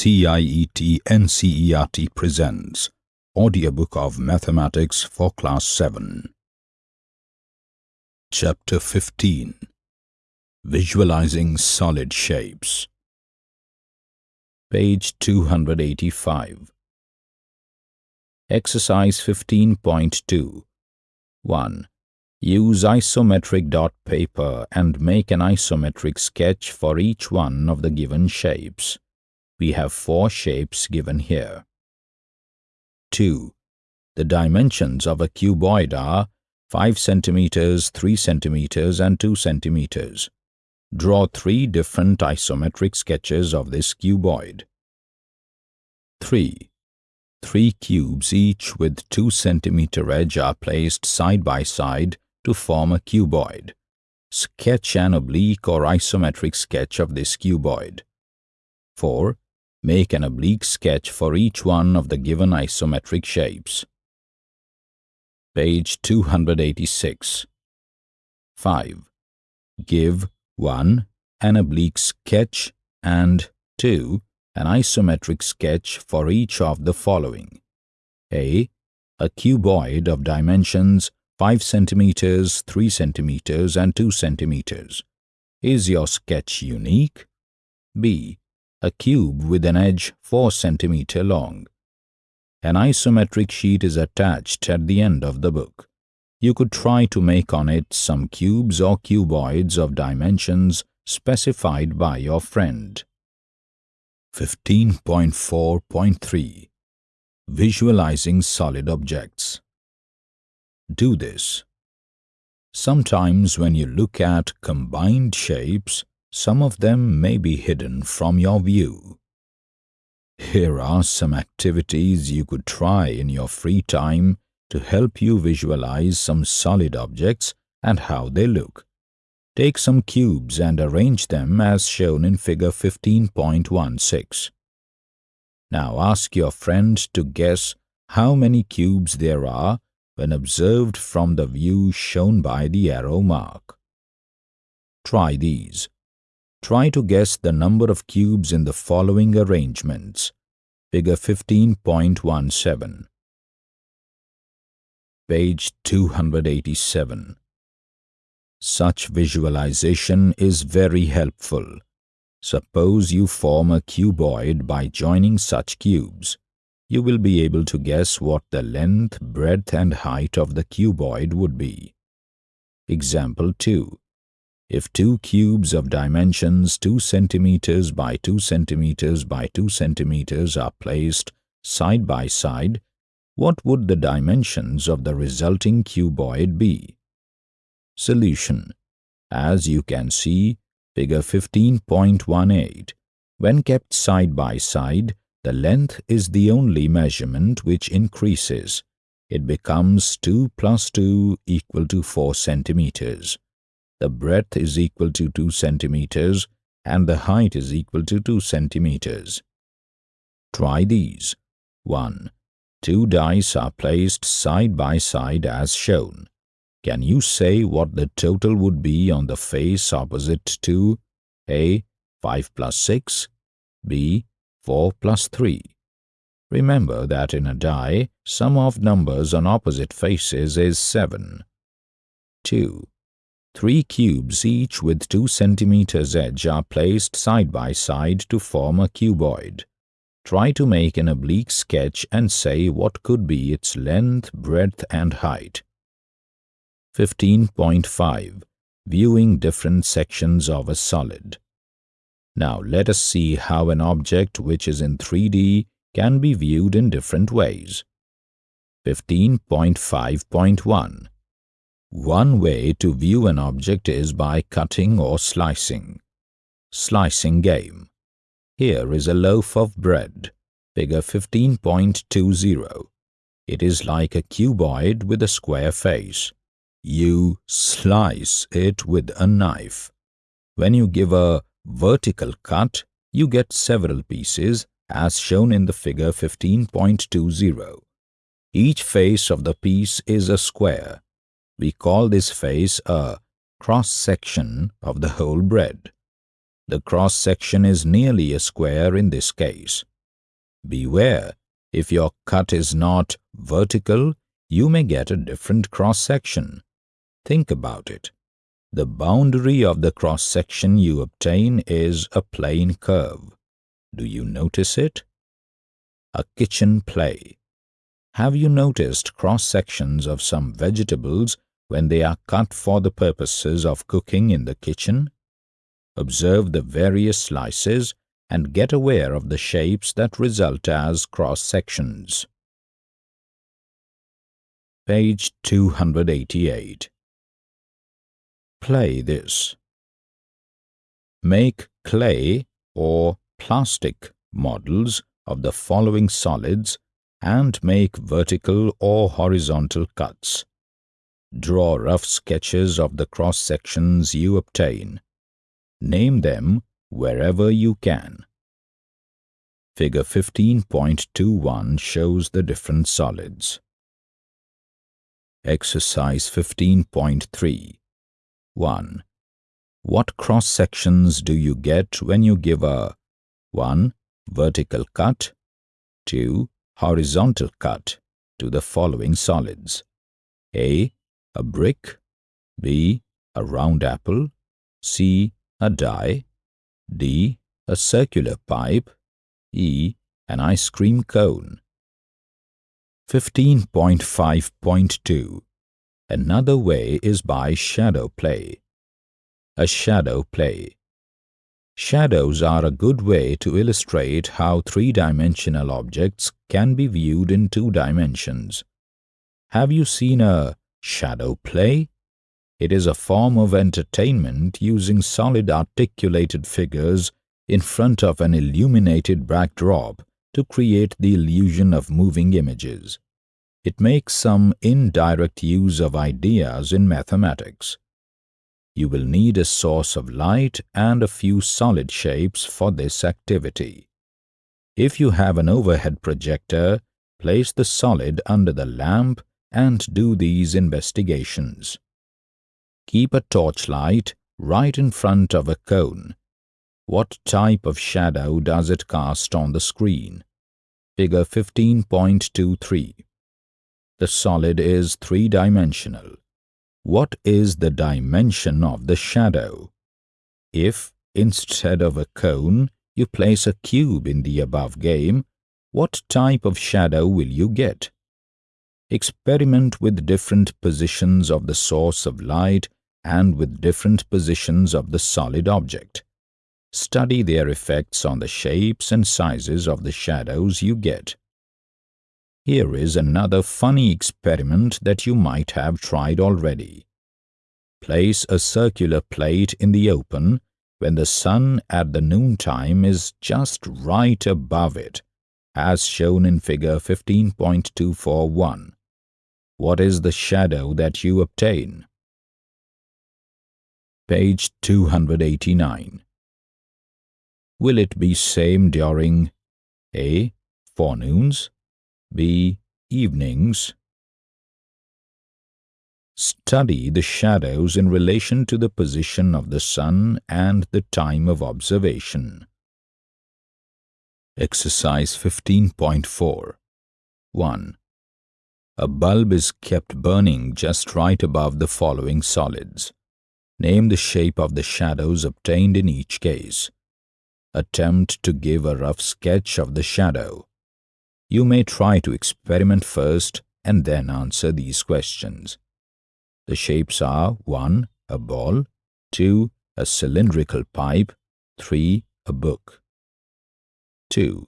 CIET NCERT presents Audiobook of Mathematics for Class 7 Chapter 15 Visualizing Solid Shapes. Page 285 Exercise 15.2 1. Use isometric dot paper and make an isometric sketch for each one of the given shapes. We have four shapes given here. 2. The dimensions of a cuboid are 5 centimeters, 3 centimeters, and 2 centimeters. Draw three different isometric sketches of this cuboid. 3. Three cubes each with 2 centimeter edge are placed side by side to form a cuboid. Sketch an oblique or isometric sketch of this cuboid. 4. Make an oblique sketch for each one of the given isometric shapes. Page 286 5. Give 1. An oblique sketch and 2. An isometric sketch for each of the following. A. A cuboid of dimensions 5 centimeters, 3 centimeters and 2 centimeters. Is your sketch unique? B a cube with an edge 4 cm long. An isometric sheet is attached at the end of the book. You could try to make on it some cubes or cuboids of dimensions specified by your friend. 15.4.3 Visualizing Solid Objects Do this. Sometimes when you look at combined shapes, some of them may be hidden from your view. Here are some activities you could try in your free time to help you visualize some solid objects and how they look. Take some cubes and arrange them as shown in figure 15.16. Now ask your friend to guess how many cubes there are when observed from the view shown by the arrow mark. Try these. Try to guess the number of cubes in the following arrangements. Figure 15.17 Page 287 Such visualization is very helpful. Suppose you form a cuboid by joining such cubes. You will be able to guess what the length, breadth and height of the cuboid would be. Example 2 if two cubes of dimensions 2 centimeters by 2 centimeters by 2 centimeters are placed side by side, what would the dimensions of the resulting cuboid be? Solution As you can see, figure 15.18, when kept side by side, the length is the only measurement which increases. It becomes 2 plus 2 equal to 4 centimeters the breadth is equal to 2 centimeters and the height is equal to 2 centimeters. Try these. 1. Two dice are placed side by side as shown. Can you say what the total would be on the face opposite to A. 5 plus 6, B. 4 plus 3? Remember that in a die, sum of numbers on opposite faces is 7. 2. Three cubes each with 2 centimeters edge are placed side by side to form a cuboid. Try to make an oblique sketch and say what could be its length, breadth and height. 15.5 Viewing different sections of a solid. Now let us see how an object which is in 3D can be viewed in different ways. 15.5.1 one way to view an object is by cutting or slicing. Slicing game. Here is a loaf of bread, figure 15.20. It is like a cuboid with a square face. You slice it with a knife. When you give a vertical cut, you get several pieces as shown in the figure 15.20. Each face of the piece is a square we call this face a cross-section of the whole bread. The cross-section is nearly a square in this case. Beware, if your cut is not vertical, you may get a different cross-section. Think about it. The boundary of the cross-section you obtain is a plane curve. Do you notice it? A kitchen play. Have you noticed cross-sections of some vegetables when they are cut for the purposes of cooking in the kitchen? Observe the various slices and get aware of the shapes that result as cross-sections. Page 288 Play this. Make clay or plastic models of the following solids and make vertical or horizontal cuts. Draw rough sketches of the cross-sections you obtain. Name them wherever you can. Figure 15.21 shows the different solids. Exercise 15.3 1. What cross-sections do you get when you give a 1. Vertical cut 2. Horizontal cut to the following solids A. A brick B. A round apple C. A die D. A circular pipe E. An ice cream cone 15.5.2 Another way is by shadow play. A shadow play. Shadows are a good way to illustrate how three-dimensional objects can be viewed in two dimensions. Have you seen a shadow play? It is a form of entertainment using solid articulated figures in front of an illuminated backdrop to create the illusion of moving images. It makes some indirect use of ideas in mathematics. You will need a source of light and a few solid shapes for this activity. If you have an overhead projector, place the solid under the lamp and do these investigations. Keep a torchlight right in front of a cone. What type of shadow does it cast on the screen? Figure 15.23 the solid is three-dimensional. What is the dimension of the shadow? If, instead of a cone, you place a cube in the above game, what type of shadow will you get? Experiment with different positions of the source of light and with different positions of the solid object. Study their effects on the shapes and sizes of the shadows you get. Here is another funny experiment that you might have tried already. Place a circular plate in the open when the sun at the noontime is just right above it, as shown in figure 15.241. What is the shadow that you obtain? Page 289. Will it be same during A. Forenoons B. Evenings Study the shadows in relation to the position of the sun and the time of observation. Exercise 15.4 1. A bulb is kept burning just right above the following solids. Name the shape of the shadows obtained in each case. Attempt to give a rough sketch of the shadow. You may try to experiment first and then answer these questions. The shapes are 1. A ball 2. A cylindrical pipe 3. A book 2.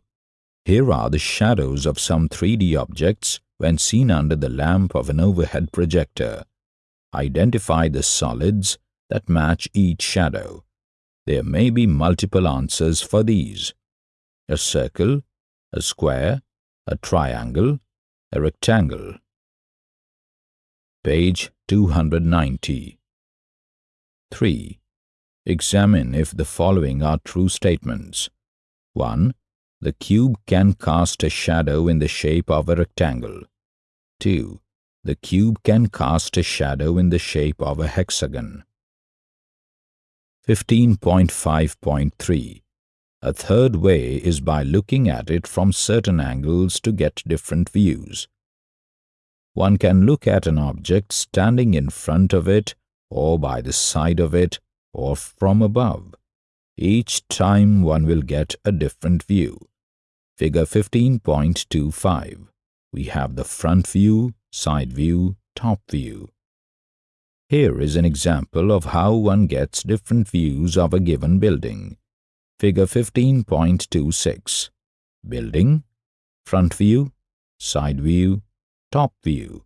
Here are the shadows of some 3D objects when seen under the lamp of an overhead projector. Identify the solids that match each shadow. There may be multiple answers for these. A circle, a square, a triangle, a rectangle. Page 290. 3. Examine if the following are true statements. 1. The cube can cast a shadow in the shape of a rectangle. 2. The cube can cast a shadow in the shape of a hexagon. 15.5.3 A third way is by looking at it from certain angles to get different views. One can look at an object standing in front of it or by the side of it or from above. Each time one will get a different view. Figure 15.25. We have the front view, side view, top view. Here is an example of how one gets different views of a given building. Figure 15.26. Building, front view, side view, top view.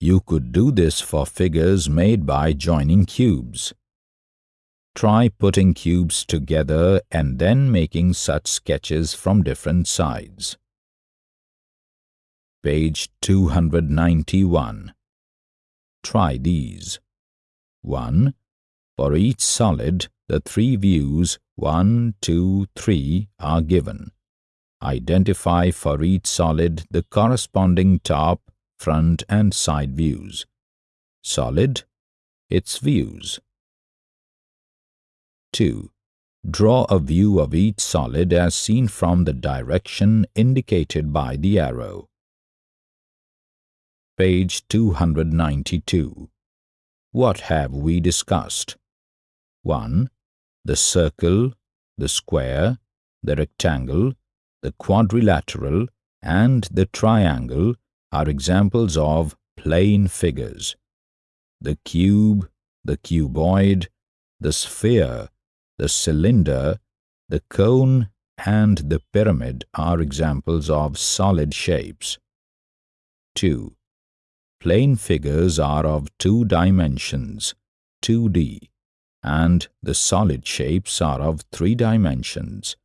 You could do this for figures made by joining cubes. Try putting cubes together and then making such sketches from different sides. Page 291. Try these. 1. For each solid, the three views 1, 2, 3 are given. Identify for each solid the corresponding top, front and side views. Solid, its views. 2. Draw a view of each solid as seen from the direction indicated by the arrow. Page 292. What have we discussed? 1. The circle, the square, the rectangle, the quadrilateral, and the triangle are examples of plane figures. The cube, the cuboid, the sphere, the cylinder, the cone, and the pyramid are examples of solid shapes. 2. Plane figures are of two dimensions, 2D, and the solid shapes are of three dimensions,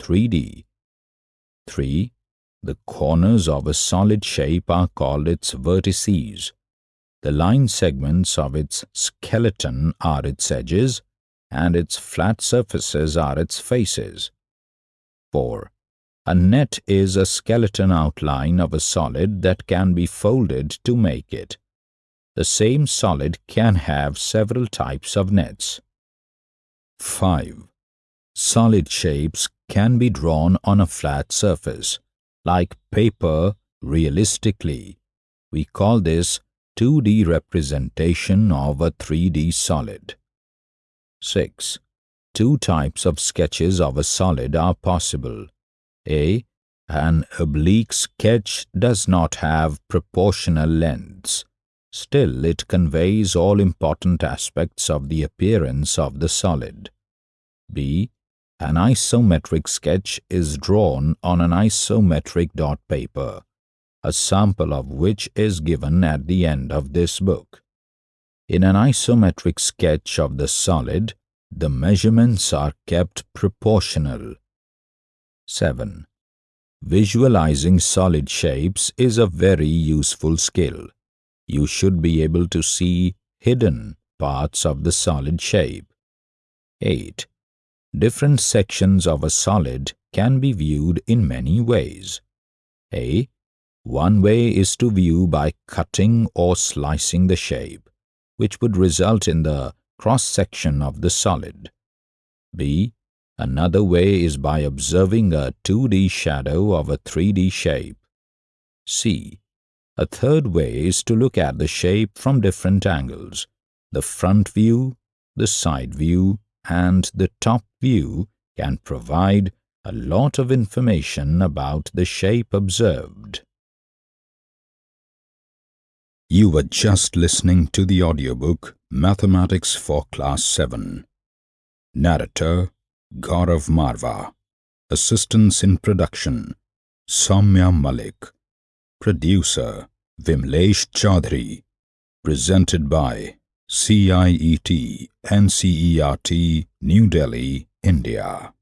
3D. 3. The corners of a solid shape are called its vertices. The line segments of its skeleton are its edges, and its flat surfaces are its faces. 4. A net is a skeleton outline of a solid that can be folded to make it. The same solid can have several types of nets. 5. Solid shapes can be drawn on a flat surface like paper realistically. We call this 2D representation of a 3D solid. 6. Two types of sketches of a solid are possible. A. An oblique sketch does not have proportional lengths. Still, it conveys all important aspects of the appearance of the solid. B. An isometric sketch is drawn on an isometric dot paper, a sample of which is given at the end of this book. In an isometric sketch of the solid, the measurements are kept proportional. 7. Visualizing solid shapes is a very useful skill. You should be able to see hidden parts of the solid shape. 8. Different sections of a solid can be viewed in many ways. A. One way is to view by cutting or slicing the shape, which would result in the cross-section of the solid. B. Another way is by observing a 2D shadow of a 3D shape. C. A third way is to look at the shape from different angles, the front view, the side view, and the top view can provide a lot of information about the shape observed. You were just listening to the audiobook Mathematics for Class 7. Narrator Gaurav Marva. Assistance in production Soumya Malik. Producer Vimlesh Chaudhary. Presented by CIET NCERT New Delhi, India